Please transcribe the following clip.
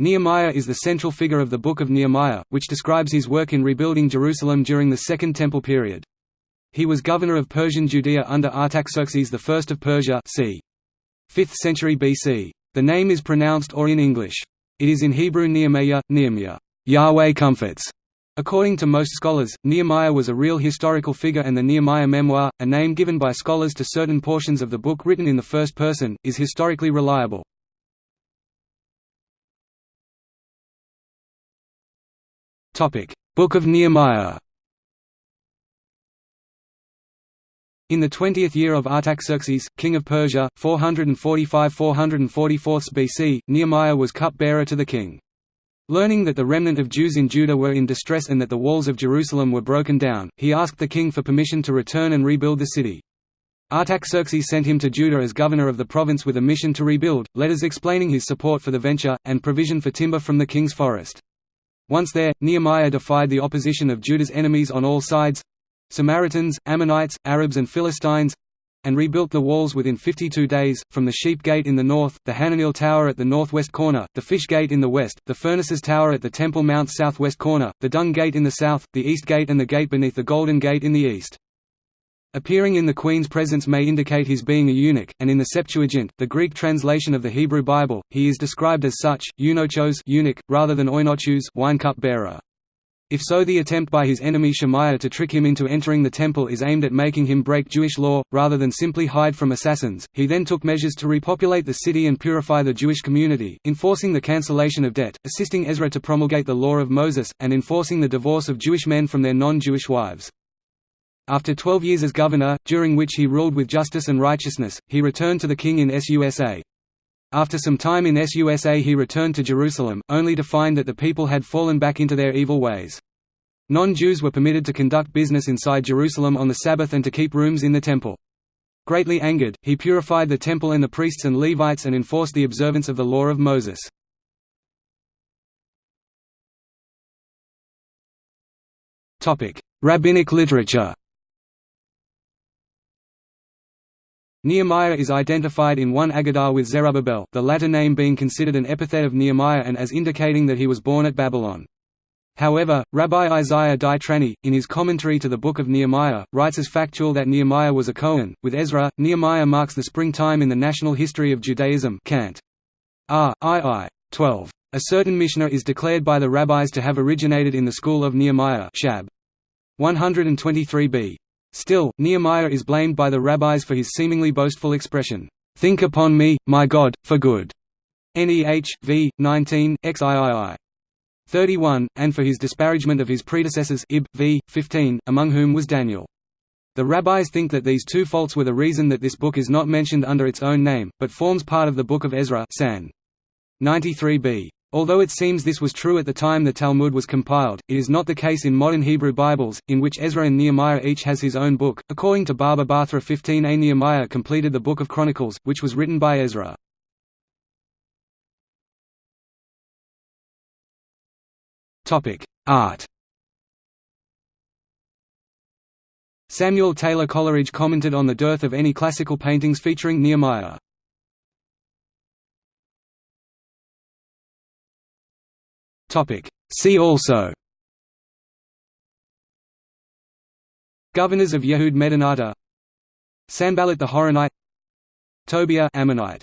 Nehemiah is the central figure of the Book of Nehemiah, which describes his work in rebuilding Jerusalem during the Second Temple period. He was governor of Persian Judea under Artaxerxes I of Persia c. 5th century BC. The name is pronounced or in English. It is in Hebrew Nehemiah, Nehemiah, Yahweh comforts. According to most scholars, Nehemiah was a real historical figure and the Nehemiah memoir, a name given by scholars to certain portions of the book written in the first person, is historically reliable. Book of Nehemiah In the twentieth year of Artaxerxes, king of Persia, 445–444 BC, Nehemiah was cupbearer to the king. Learning that the remnant of Jews in Judah were in distress and that the walls of Jerusalem were broken down, he asked the king for permission to return and rebuild the city. Artaxerxes sent him to Judah as governor of the province with a mission to rebuild, letters explaining his support for the venture, and provision for timber from the king's forest. Once there, Nehemiah defied the opposition of Judah's enemies on all sides—Samaritans, Ammonites, Arabs and Philistines—and rebuilt the walls within 52 days, from the Sheep Gate in the north, the Hananel Tower at the northwest corner, the Fish Gate in the west, the Furnaces Tower at the Temple Mount southwest corner, the Dung Gate in the south, the East Gate and the gate beneath the Golden Gate in the east. Appearing in the Queen's presence may indicate his being a eunuch, and in the Septuagint, the Greek translation of the Hebrew Bible, he is described as such, eunuchos eunuch, rather than oinochoos wine cup bearer. If so the attempt by his enemy Shemaiah to trick him into entering the temple is aimed at making him break Jewish law, rather than simply hide from assassins. He then took measures to repopulate the city and purify the Jewish community, enforcing the cancellation of debt, assisting Ezra to promulgate the law of Moses, and enforcing the divorce of Jewish men from their non-Jewish wives. After twelve years as governor, during which he ruled with justice and righteousness, he returned to the king in Susa. After some time in Susa he returned to Jerusalem, only to find that the people had fallen back into their evil ways. Non-Jews were permitted to conduct business inside Jerusalem on the Sabbath and to keep rooms in the temple. Greatly angered, he purified the temple and the priests and Levites and enforced the observance of the law of Moses. Rabbinic literature Nehemiah is identified in one Agadah with Zerubbabel, the latter name being considered an epithet of Nehemiah and as indicating that he was born at Babylon. However, Rabbi Isaiah Dai Trani, in his commentary to the Book of Nehemiah, writes as factual that Nehemiah was a Cohen. With Ezra, Nehemiah marks the springtime in the national history of Judaism. Cant. Ah, R. II. 12. A certain Mishnah is declared by the rabbis to have originated in the school of Nehemiah. Shab. 123b. Still, Nehemiah is blamed by the rabbis for his seemingly boastful expression, "'Think upon me, my God, for good' Neh, v. 19, xiii. 31, and for his disparagement of his predecessors Ib, v. 15, among whom was Daniel. The rabbis think that these two faults were the reason that this book is not mentioned under its own name, but forms part of the Book of Ezra San. 93b. Although it seems this was true at the time the Talmud was compiled, it is not the case in modern Hebrew Bibles, in which Ezra and Nehemiah each has his own book. According to Baba Batra 15a, Nehemiah completed the Book of Chronicles, which was written by Ezra. Art. Samuel Taylor Coleridge commented on the dearth of any classical paintings featuring Nehemiah. Topic. See also. Governors of Yehud Medinata. Sanballat the Horonite. Tobiah Ammonite